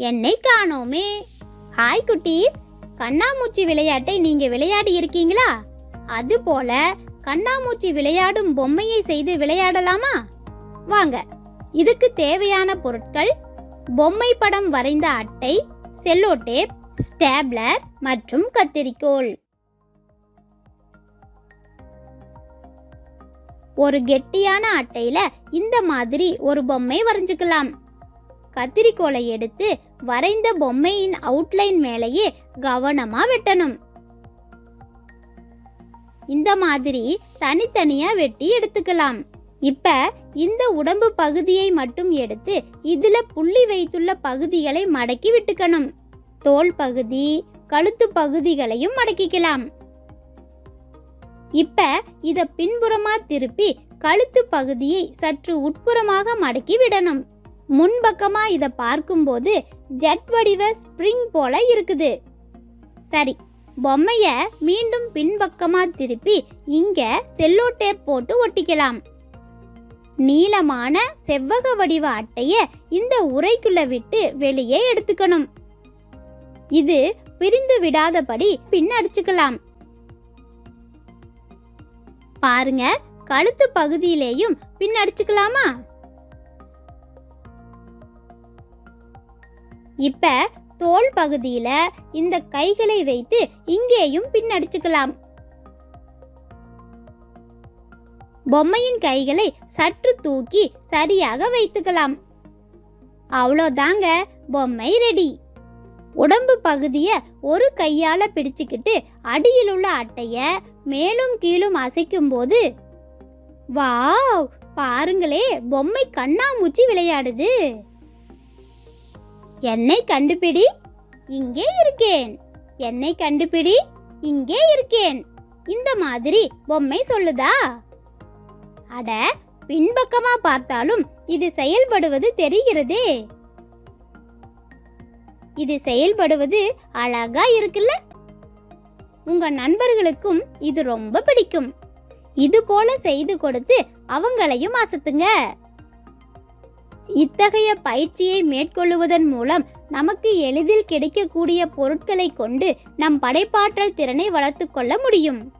என்னை காணோமே. ஹாய் குட்டீஸ். கண்ணாமூச்சி விளையாட்டை நீங்க விளையாடி இருக்கீங்களா? அதுபோல கண்ணாமூச்சி விளையாடும் பொம்மையை செய்து விளையாடலாமா? வாங்க இதுக்கு தேவையான பொருட்கள் பொம்மை படம் வரைந்த அட்டை செல்லோ டேப் ஸ்டேப்லர் மற்றும் கத்தரிக்கோல் ஒரு கெட்டியான அட்டையில இந்த மாதிரி ஒரு பொம்மை வரைஞ்சுக்கலாம். கத்திரிக்கோலை எடுத்து வரைந்த பொம்மையின் அவுட்லைன் மேலேயே கவனமாக வெட்டணும். இந்த மாதிரி தனித்தனியாக வெட்டி எடுத்துக்கலாம். இப்போ இந்த உடம்பு பகுதியை மட்டும் எடுத்து இதில் புள்ளி வைத்துள்ள பகுதிகளை மடக்கி விட்டுக்கணும். தோல் பகுதி கழுத்து பகுதிகளையும் மடக்கிக்கலாம். இப்ப இத பின்புறமா திருப்பி கழுத்து பகுதியை சற்று உட்புறமாக மடக்கி விடணும். முன்பக்கமாக இதை பார்க்கும்போது ஜெட் வடிவ ஸ்ப்ரிங் போல இருக்குது. சரி பொம்மையை மீண்டும் பின்பக்கமாக திருப்பி இங்கே செல்லோ டேப் போட்டு ஒட்டிக்கலாம். நீளமான செவ்வக வடிவ அட்டையை இந்த உரைக்குள்ள விட்டு வெளியே எடுத்துக்கணும். இது பிரிந்து விடாதபடி பின் அடிச்சுக்கலாம். பாருங்க கழுத்து பகுதியிலேயும் பின் அடிச்சுக்கலாமா? இப்போ தோல் பகுதியில் இந்த கைகளை வைத்து இங்கேயும் பின் அடிச்சுக்கலாம் பொம்மையின் கைகளை சற்று தூக்கி சரியாக வைத்துக்கலாம். அவ்வளோதாங்க பொம்மை ரெடி உடம்பு பகுதியை ஒரு கையால் பிடிச்சுக்கிட்டு அடியில் உள்ள அட்டையை மேலும் கீழும் அசைக்கும் போது வாவ்! பாருங்களே பொம்மை கண்ணாமூச்சி விளையாடுது. என்னை கண்டுபிடி இங்கே இருக்கேன். என்னை கண்டுபிடி இங்கே இருக்கேன். இந்த மாதிரி பொம்மை சொல்லுதா? அட பின்பக்கமா பார்த்தாலும் இது செயல்படுவது தெரிகிறதே. இது செயல்படுவது அழகா இருக்குல்ல? உங்க நண்பர்களுக்கும் இது ரொம்ப பிடிக்கும். இது போல செய்து கொடுத்து அவங்களையும் அசத்துங்க. இத்தகைய பயிற்சியை மேற்கொள்ளுவதன் மூலம் நமக்கு எளிதில் கிடைக்கக்கூடிய பொருட்களை கொண்டு நம் படைப்பாற்றல் திறனை வளர்த்துக் கொள்ள முடியும்.